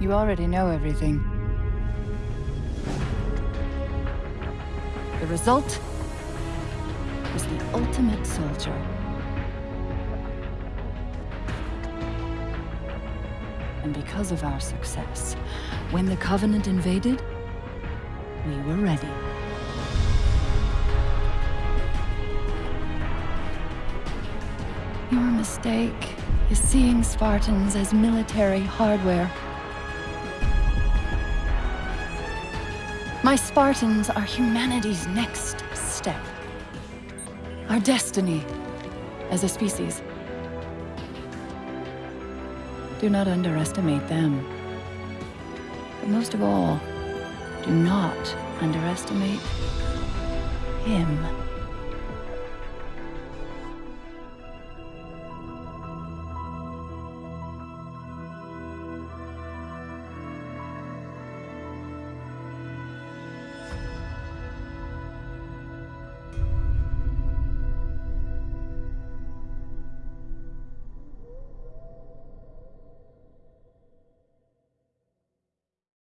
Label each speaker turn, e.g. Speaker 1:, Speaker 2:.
Speaker 1: You already know everything. The result was the ultimate soldier. And because of our success, when the Covenant invaded, we were ready. Your mistake is seeing Spartans as military hardware. My Spartans are humanity's next step. Our destiny as a species. Do not underestimate them. But most of all, do not underestimate him.